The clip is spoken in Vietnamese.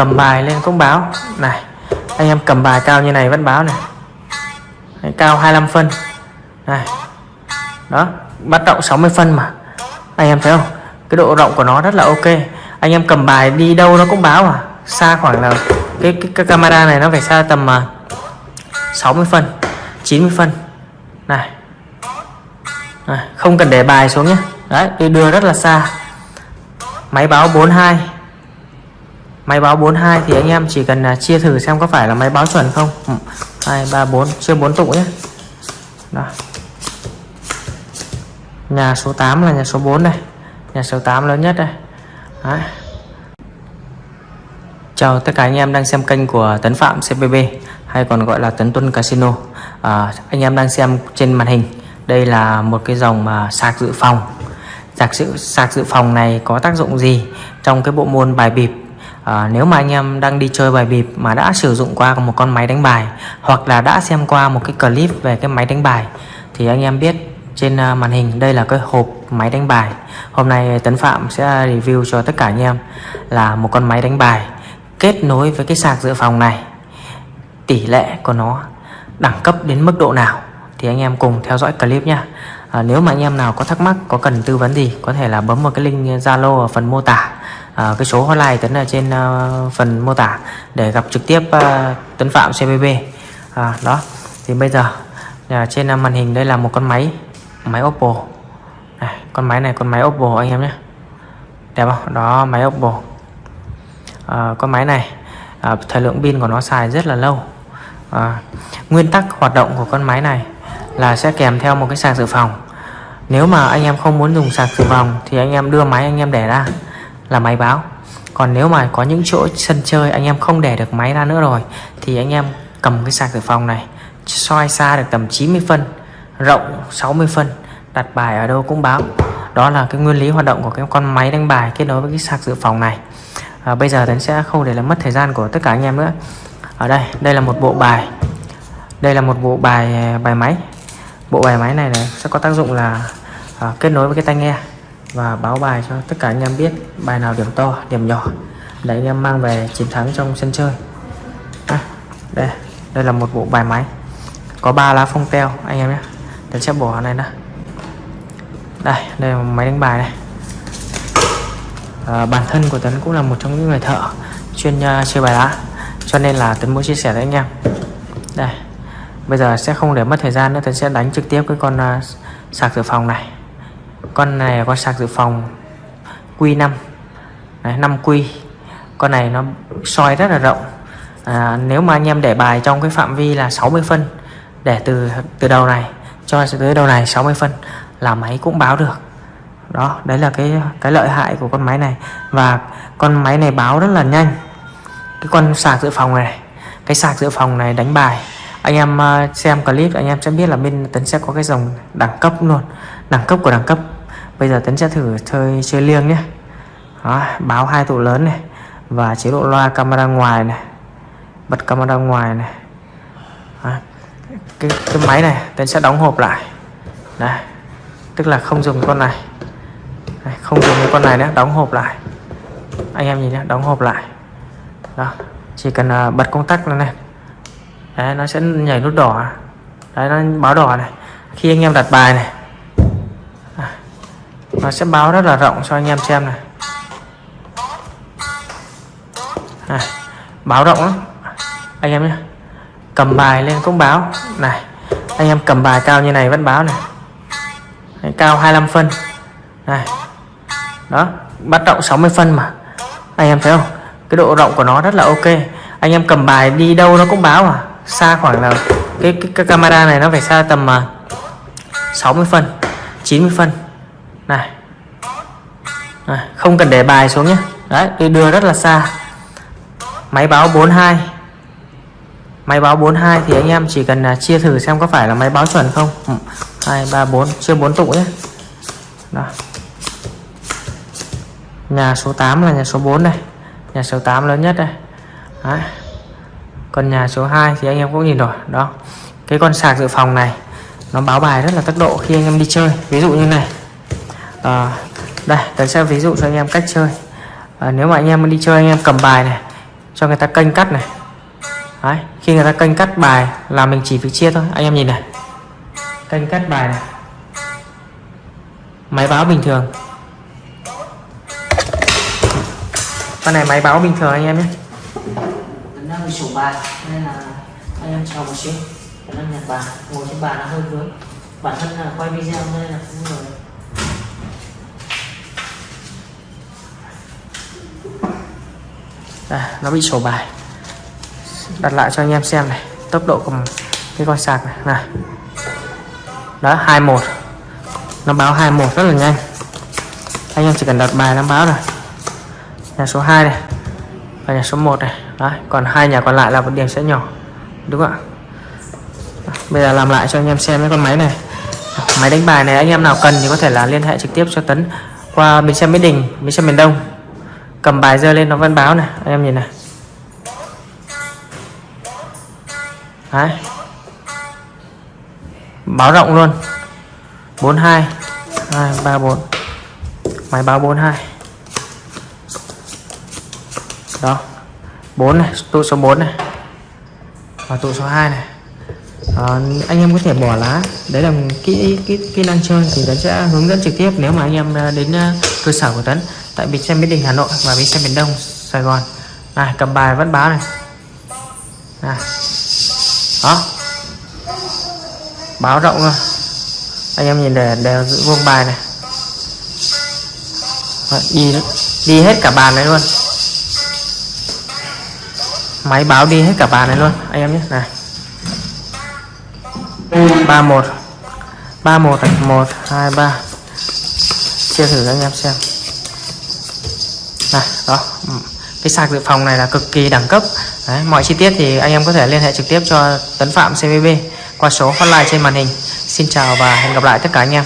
cầm bài lên cũng báo. Này anh em cầm bài cao như này vẫn báo này. Đấy, cao 25 phân. Này đó bắt rộng 60 phân mà. Anh em thấy không? Cái độ rộng của nó rất là ok. Anh em cầm bài đi đâu nó cũng báo à xa khoảng là cái, cái, cái camera này nó phải xa tầm à, uh, 60 phân 90 phân. Này. Này, không cần để bài xuống nhé. Đấy đưa rất là xa. Máy báo 42 máy báo 42 thì anh em chỉ cần uh, chia thử xem có phải là máy báo chuẩn không. 2 3 4 chưa 4 tụ nhé. Đó. Nhà số 8 là nhà số 4 này. Nhà số 8 lớn nhất đây. Đó. chào tất cả anh em đang xem kênh của Tấn Phạm CPB hay còn gọi là Tấn Tuân Casino. À, anh em đang xem trên màn hình. Đây là một cái dòng mà sạc dự phòng. Sạc dự sạc dự phòng này có tác dụng gì trong cái bộ môn bài bịp? À, nếu mà anh em đang đi chơi bài bịp mà đã sử dụng qua một con máy đánh bài hoặc là đã xem qua một cái clip về cái máy đánh bài thì anh em biết trên à, màn hình đây là cái hộp máy đánh bài. Hôm nay Tấn Phạm sẽ review cho tất cả anh em là một con máy đánh bài kết nối với cái sạc dự phòng này. Tỷ lệ của nó đẳng cấp đến mức độ nào thì anh em cùng theo dõi clip nhé à, nếu mà anh em nào có thắc mắc có cần tư vấn gì có thể là bấm vào cái link Zalo ở phần mô tả à, cái số hotline Tấn ở trên à, phần mô tả để gặp trực tiếp à, Tấn Phạm CBB à, đó. Thì bây giờ à, trên à, màn hình đây là một con máy máy Oppo. Này, con máy này con máy Oppo anh em nhé. Đẹp không? Đó máy Oppo. À, con máy này à, thời lượng pin của nó xài rất là lâu. À, nguyên tắc hoạt động của con máy này là sẽ kèm theo một cái sạc dự phòng. Nếu mà anh em không muốn dùng sạc dự phòng thì anh em đưa máy anh em để ra là máy báo. Còn nếu mà có những chỗ sân chơi anh em không để được máy ra nữa rồi thì anh em cầm cái sạc dự phòng này soi xa được tầm 90 phân rộng 60 phân đặt bài ở đâu cũng báo. Đó là cái nguyên lý hoạt động của cái con máy đánh bài kết nối với cái sạc dự phòng này. À, bây giờ Tấn sẽ không để làm mất thời gian của tất cả anh em nữa. Ở đây đây là một bộ bài. Đây là một bộ bài à, bài máy. Bộ bài máy này, này sẽ có tác dụng là à, kết nối với cái tai nghe và báo bài cho tất cả anh em biết bài nào điểm to điểm nhỏ. Để anh em mang về chiến thắng trong sân chơi. À, đây đây là một bộ bài máy. Có ba lá phong teo anh em nhé. Tấn sẽ bỏ này đã. đây đây là máy đánh bài này. À, bản thân của Tấn cũng là một trong những người thợ chuyên uh, chơi bài lá. Cho nên là Tấn muốn chia sẻ với anh em. Đây bây giờ sẽ không để mất thời gian nữa. Tấn sẽ đánh trực tiếp cái con uh, sạc dự phòng này con này là con sạc dự phòng Q5 Đấy, 5 Q con này nó soi rất là rộng. À, nếu mà anh em để bài trong cái phạm vi là 60 phân để từ từ đầu này cho tới đầu này 60 phân là máy cũng báo được. Đó đấy là cái cái lợi hại của con máy này. Và con máy này báo rất là nhanh. Cái con sạc dự phòng này cái sạc dự phòng này đánh bài anh em à, xem clip anh em sẽ biết là bên tấn sẽ có cái dòng đẳng cấp luôn. Đẳng cấp của đẳng cấp. Bây giờ tấn sẽ thử chơi chơi liêng nhé. Đó, báo hai tụ lớn này và chế độ loa camera ngoài này bật camera ngoài này. Đó. cái cái máy này tấn sẽ đóng hộp lại. Đây tức là không dùng con này. Không dùng cái con này nữa đóng hộp lại. Anh em nhìn nhé đóng hộp lại. Đó chỉ cần uh, bật công tắc lên này đấy nó sẽ nhảy nút đỏ. Đấy nó báo đỏ này. Khi anh em đặt bài này. À, nó sẽ báo rất là rộng cho anh em xem này. À, báo rộng lắm. Anh em nhé. Cầm bài lên cũng báo. Này anh em cầm bài cao như này vẫn báo này. Đấy, cao 25 phân. Này đó bắt rộng 60 phân mà. Anh em thấy không? Cái độ rộng của nó rất là ok. Anh em cầm bài đi đâu nó cũng báo à xa khoảng là cái, cái, cái camera này nó phải xa tầm à, uh, 60 phân 90 phân. Này. À, không cần để bài xuống nhé. Đấy tôi đưa rất là xa. Máy báo 42 máy báo 42 thì anh em chỉ cần uh, chia thử xem có phải là máy báo chuẩn không. 2 3 4 chưa 4 tụ nhé. Đó. Nhà số 8 là nhà số 4 này nhà số 8 lớn nhất đây. Đấy còn nhà số 2 thì anh em cũng nhìn rồi đó. Cái con sạc dự phòng này nó báo bài rất là tốc độ khi anh em đi chơi. Ví dụ như này. À, đây tôi sẽ ví dụ cho anh em cách chơi. À, nếu mà anh em đi chơi anh em cầm bài này cho người ta kênh cắt này. Đấy, khi người ta kênh cắt bài là mình chỉ việc chia thôi. Anh em nhìn này. Kênh cắt bài này. Máy báo bình thường. Con này máy báo bình thường anh em nhé bị sổ bài nên là anh em chờ một xíu. Anh em nhặt bàn. Ngồi trên bàn nó hơi vướng. Bản thân là quay video nên là cũng rồi. Đây, nó bị sổ bài. Đặt lại cho anh em xem này. Tốc độ của cái con sạc này. Này. Đó 21 nó báo 21 rất là nhanh. Anh em chỉ cần đặt bài nó báo rồi nhà số 2 này. Và nhà số 1 này đấy, còn hai nhà còn lại là một điểm sẽ nhỏ, đúng không ạ? Bây giờ làm lại cho anh em xem cái con máy này. Máy đánh bài này anh em nào cần thì có thể là liên hệ trực tiếp cho Tấn qua bến xe Mỹ Đình, bến xe miền Đông. Cầm bài dơ lên nó văn báo này, anh em nhìn này. Đấy. Báo rộng luôn. 42 2 3 4 máy báo 42 đó. 4 này tụ số 4 này. Và tụ số 2 này. À, anh em có thể bỏ lá. Đấy là kỹ kỹ kỹ năng chơi thì Tấn sẽ hướng dẫn trực tiếp nếu mà anh em ờ, đến ờ, cơ sở của Tấn tại bến xe Mỹ Đình Hà Nội và bến xe miền Đông Sài Gòn. Này cầm bài vẫn báo này. Này. Đó. Báo rộng rồi anh em nhìn để đều giữ vuông bài này. Đấy, đi đi hết cả bàn này luôn máy báo đi hết cả bàn này luôn anh em nhé. Này. ba một. ba một này một hai ba. Chia thử cho anh em xem. Này đó. Ừ. Cái sạc dự phòng này là cực kỳ đẳng cấp. Đấy, mọi chi tiết thì anh em có thể liên hệ trực tiếp cho Tấn Phạm CVB qua số hotline trên màn hình. Xin chào và hẹn gặp lại tất cả anh em.